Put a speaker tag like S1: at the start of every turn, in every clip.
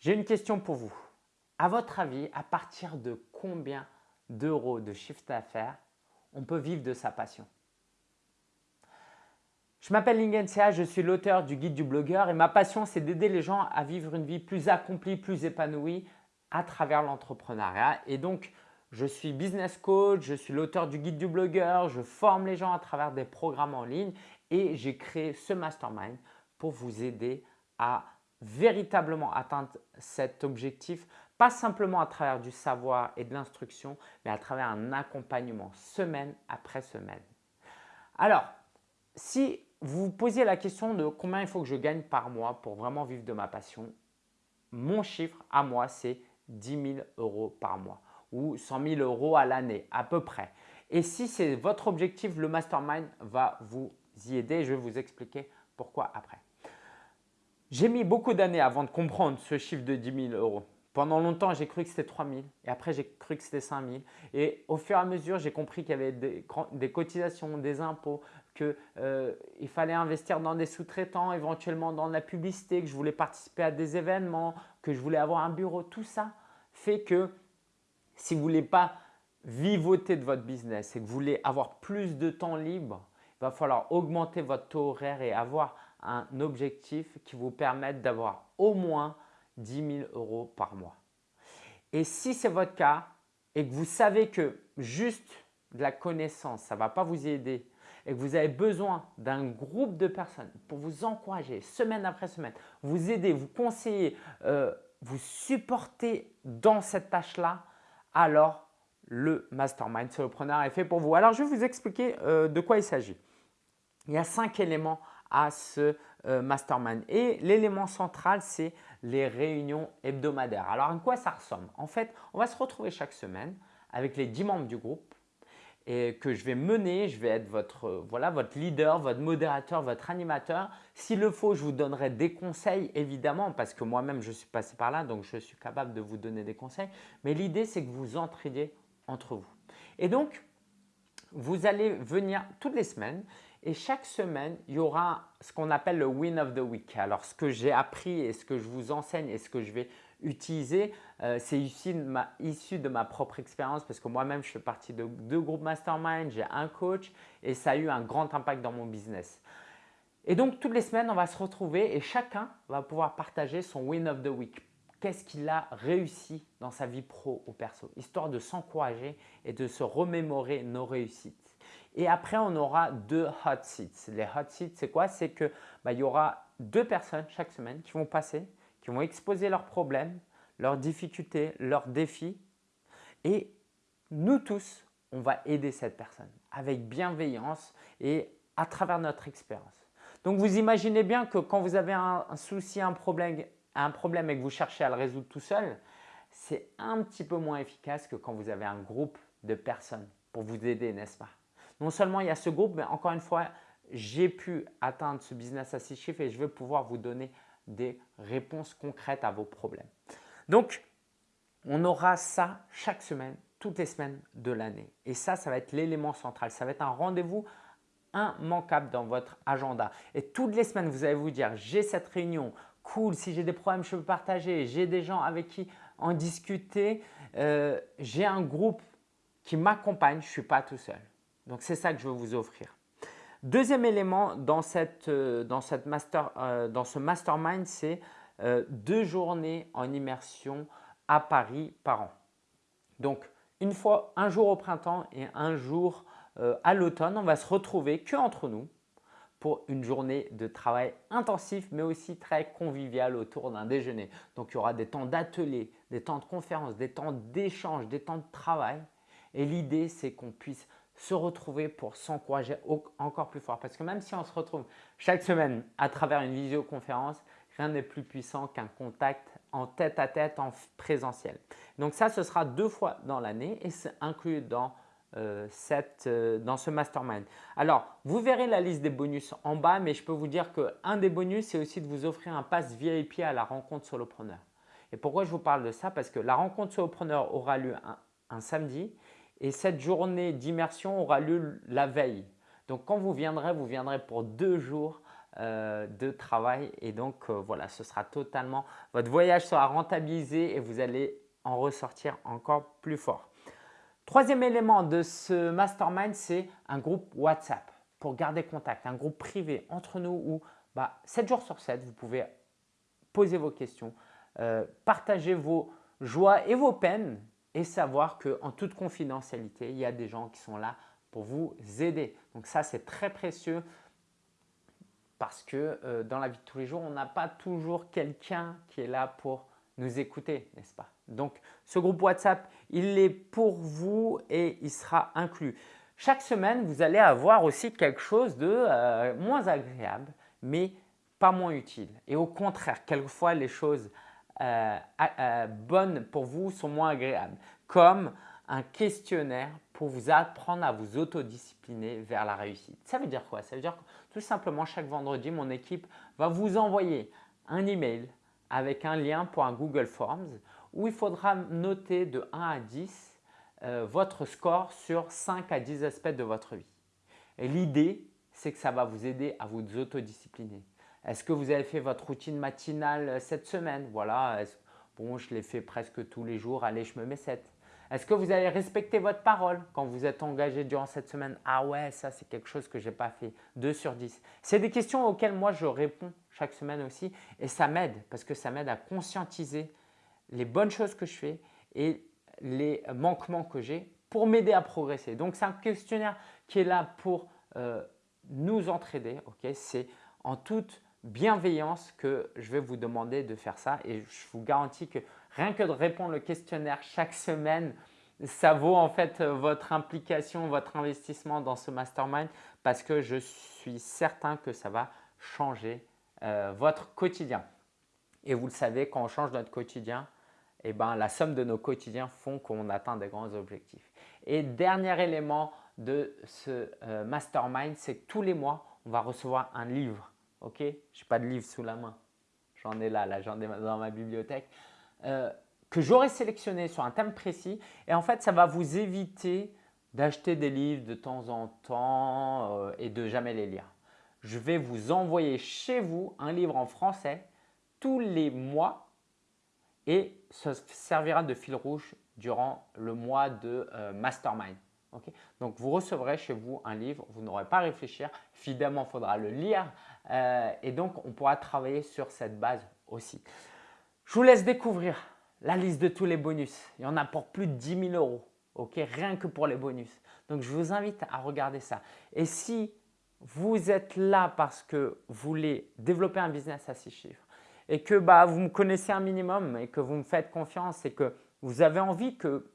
S1: J'ai une question pour vous. À votre avis, à partir de combien d'euros de chiffre d'affaires on peut vivre de sa passion? Je m'appelle Lingensia, je suis l'auteur du guide du blogueur et ma passion c'est d'aider les gens à vivre une vie plus accomplie, plus épanouie à travers l'entrepreneuriat. Et donc, je suis business coach, je suis l'auteur du guide du blogueur, je forme les gens à travers des programmes en ligne et j'ai créé ce mastermind pour vous aider à véritablement atteindre cet objectif, pas simplement à travers du savoir et de l'instruction, mais à travers un accompagnement semaine après semaine. Alors, si vous vous posiez la question de combien il faut que je gagne par mois pour vraiment vivre de ma passion, mon chiffre à moi, c'est 10 000 euros par mois ou 100 000 euros à l'année à peu près. Et si c'est votre objectif, le mastermind va vous y aider. Je vais vous expliquer pourquoi après. J'ai mis beaucoup d'années avant de comprendre ce chiffre de 10 000 euros. Pendant longtemps, j'ai cru que c'était 3 000 et après, j'ai cru que c'était 5 000. Et au fur et à mesure, j'ai compris qu'il y avait des, cotisations, des impôts, qu'il euh, fallait investir dans des sous-traitants, éventuellement dans la publicité, que je voulais participer à des événements, que je voulais avoir un bureau. Tout ça fait que si vous ne voulez pas vivoter de votre business et que vous voulez avoir plus de temps libre, il va falloir augmenter votre taux horaire et avoir un objectif qui vous permette d'avoir au moins 10 000 euros par mois. Et si c'est votre cas et que vous savez que juste de la connaissance, ça va pas vous aider et que vous avez besoin d'un groupe de personnes pour vous encourager semaine après semaine, vous aider, vous conseiller, euh, vous supporter dans cette tâche-là, alors le Mastermind Solopreneur est fait pour vous. Alors, je vais vous expliquer euh, de quoi il s'agit. Il y a cinq éléments à ce euh, mastermind. Et l'élément central, c'est les réunions hebdomadaires. Alors, à quoi ça ressemble? En fait, on va se retrouver chaque semaine avec les 10 membres du groupe et que je vais mener. Je vais être votre, euh, voilà, votre leader, votre modérateur, votre animateur. S'il le faut, je vous donnerai des conseils évidemment parce que moi-même, je suis passé par là, donc je suis capable de vous donner des conseils. Mais l'idée, c'est que vous entraidiez entre vous. Et donc, vous allez venir toutes les semaines et chaque semaine, il y aura ce qu'on appelle le Win of the Week. Alors, ce que j'ai appris et ce que je vous enseigne et ce que je vais utiliser, euh, c'est issu, de ma propre expérience parce que moi-même, je fais partie de deux groupes mastermind, j'ai un coach et ça a eu un grand impact dans mon business. Et donc, toutes les semaines, on va se retrouver et chacun va pouvoir partager son Win of the Week. Qu'est-ce qu'il a réussi dans sa vie pro ou perso, histoire de s'encourager et de se remémorer nos réussites. Et après, on aura deux hot seats. Les hot seats, c'est quoi? C'est qu'il bah, y aura deux personnes chaque semaine qui vont passer, qui vont exposer leurs problèmes, leurs difficultés, leurs défis. Et nous tous, on va aider cette personne avec bienveillance et à travers notre expérience. Donc, vous imaginez bien que quand vous avez un, souci, un problème, un problème et que vous cherchez à le résoudre tout seul, c'est un petit peu moins efficace que quand vous avez un groupe de personnes pour vous aider, n'est-ce pas? Non seulement il y a ce groupe, mais encore une fois, j'ai pu atteindre ce business à six chiffres et je vais pouvoir vous donner des réponses concrètes à vos problèmes. Donc, on aura ça chaque semaine, toutes les semaines de l'année. Et ça, ça va être l'élément central. Ça va être un rendez-vous immanquable dans votre agenda. Et toutes les semaines, vous allez vous dire, j'ai cette réunion, cool, si j'ai des problèmes, je peux partager, j'ai des gens avec qui en discuter, euh, j'ai un groupe qui m'accompagne, je ne suis pas tout seul. Donc, c'est ça que je veux vous offrir. Deuxième élément dans, euh, euh, ce mastermind, c'est euh, deux journées en immersion à Paris par an. Donc, une fois, un jour au printemps et un jour à l'automne, on va se retrouver que entre nous pour une journée de travail intensif mais aussi très convivial autour d'un déjeuner. Donc, il y aura des temps d'atelier, des temps de conférence, des temps d'échange, des temps de travail. Et l'idée, c'est qu'on puisse se retrouver pour s'encourager encore plus fort. Parce que même si on se retrouve chaque semaine à travers une visioconférence, rien n'est plus puissant qu'un contact en tête à tête en présentiel. Donc ça, ce sera deux fois dans l'année et c'est inclus dans, euh, cette, euh, dans ce mastermind. Alors, vous verrez la liste des bonus en bas, mais je peux vous dire qu'un des bonus, c'est aussi de vous offrir un pass VIP à la rencontre solopreneur. Et pourquoi je vous parle de ça? Parce que la rencontre solopreneur aura lieu un samedi et cette journée d'immersion aura lieu la veille. Donc quand vous viendrez, vous viendrez pour deux jours de travail et donc voilà, ce sera totalement, votre voyage sera rentabilisé et vous allez en ressortir encore plus fort. Troisième élément de ce mastermind, c'est un groupe WhatsApp pour garder contact, un groupe privé entre nous où bah, 7 jours sur 7, vous pouvez poser vos questions, euh, partager vos joies et vos peines et savoir qu'en toute confidentialité, il y a des gens qui sont là pour vous aider. Donc ça, c'est très précieux parce que euh, dans la vie de tous les jours, on n'a pas toujours quelqu'un qui est là pour nous écouter, n'est-ce pas? Donc, ce groupe WhatsApp, il est pour vous et il sera inclus. Chaque semaine, vous allez avoir aussi quelque chose de euh, moins agréable, mais pas moins utile. Et au contraire, quelquefois, les choses euh, euh, bonnes pour vous sont moins agréables, comme un questionnaire pour vous apprendre à vous autodiscipliner vers la réussite. Ça veut dire quoi? Ça veut dire que tout simplement, chaque vendredi, mon équipe va vous envoyer un email avec un lien pour un Google Forms où il faudra noter de 1 à 10 euh, votre score sur 5 à 10 aspects de votre vie. Et l'idée, c'est que ça va vous aider à vous autodiscipliner. Est-ce que vous avez fait votre routine matinale euh, cette semaine? Voilà, bon, je l'ai fait presque tous les jours, allez, je me mets 7. Est-ce que vous avez respecté votre parole quand vous êtes engagé durant cette semaine? Ah ouais, ça c'est quelque chose que je n'ai pas fait. 2 sur 10. C'est des questions auxquelles moi je réponds chaque semaine aussi et ça m'aide parce que ça m'aide à conscientiser les bonnes choses que je fais et les manquements que j'ai pour m'aider à progresser. Donc c'est un questionnaire qui est là pour euh, nous entraider. c'est en toute bienveillance que je vais vous demander de faire ça et je vous garantis que rien que de répondre le questionnaire chaque semaine, ça vaut en fait votre implication, votre investissement dans ce mastermind parce que je suis certain que ça va changer euh, votre quotidien. Et vous le savez, quand on change notre quotidien, eh ben, la somme de nos quotidiens font qu'on atteint des grands objectifs. Et dernier élément de ce euh, mastermind, c'est que tous les mois, on va recevoir un livre. Ok? Je n'ai pas de livre sous la main. J'en ai là, là j'en ai dans ma bibliothèque. Euh, que j'aurai sélectionné sur un thème précis. Et en fait, ça va vous éviter d'acheter des livres de temps en temps euh, et de jamais les lire. Je vais vous envoyer chez vous un livre en français tous les mois et ça servira de fil rouge durant le mois de euh, mastermind. Donc, vous recevrez chez vous un livre, vous n'aurez pas à réfléchir. Évidemment, il faudra le lire et donc on pourra travailler sur cette base aussi. Je vous laisse découvrir la liste de tous les bonus. Il y en a pour plus de 10 000 euros, ok? Rien que pour les bonus. Donc, je vous invite à regarder ça. Et si vous êtes là parce que vous voulez développer un business à six chiffres et que bah, vous me connaissez un minimum et que vous me faites confiance et que vous avez envie que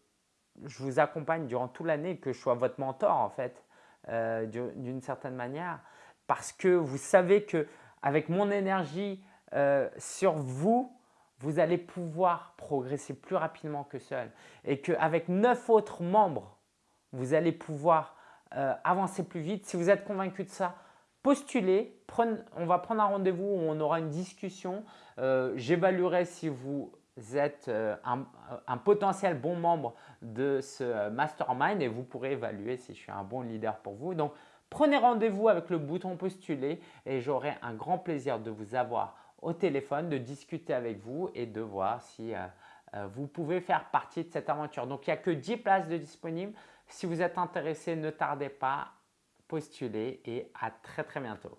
S1: je vous accompagne durant toute l'année, que je sois votre mentor en fait, euh, d'une certaine manière, parce que vous savez que avec mon énergie euh, sur vous, vous allez pouvoir progresser plus rapidement que seul et qu'avec neuf autres membres, vous allez pouvoir euh, avancer plus vite. Si vous êtes convaincu de ça, postulez, on va prendre un rendez-vous où on aura une discussion. Euh, j'évaluerai si vous êtes un, un, potentiel bon membre de ce mastermind et vous pourrez évaluer si je suis un bon leader pour vous. Donc, prenez rendez-vous avec le bouton postuler et j'aurai un grand plaisir de vous avoir au téléphone, de discuter avec vous et de voir si euh, euh, vous pouvez faire partie de cette aventure. Donc, il n'y a que 10 places de disponibles. Si vous êtes intéressé, ne tardez pas, postulez et à très très bientôt.